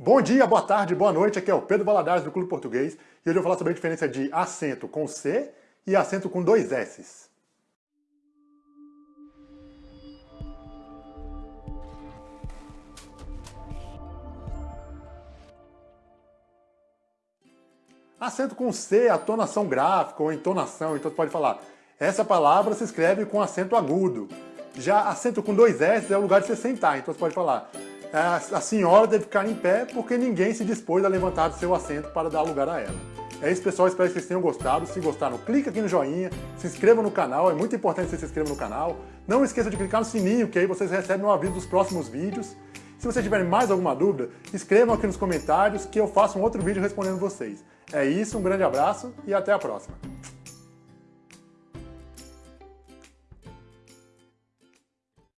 Bom dia, boa tarde, boa noite, aqui é o Pedro Valadares do Clube Português e hoje eu vou falar sobre a diferença de acento com C e acento com dois S's. Acento com C a tonação gráfica ou entonação, então você pode falar essa palavra se escreve com acento agudo. Já acento com dois S é o lugar de você sentar, então você pode falar a senhora deve ficar em pé porque ninguém se dispôs a levantar do seu assento para dar lugar a ela. É isso, pessoal. Espero que vocês tenham gostado. Se gostaram, clica aqui no joinha, se inscreva no canal. É muito importante que você se inscreva no canal. Não esqueça de clicar no sininho, que aí vocês recebem um aviso dos próximos vídeos. Se vocês tiverem mais alguma dúvida, escrevam aqui nos comentários que eu faço um outro vídeo respondendo vocês. É isso, um grande abraço e até a próxima.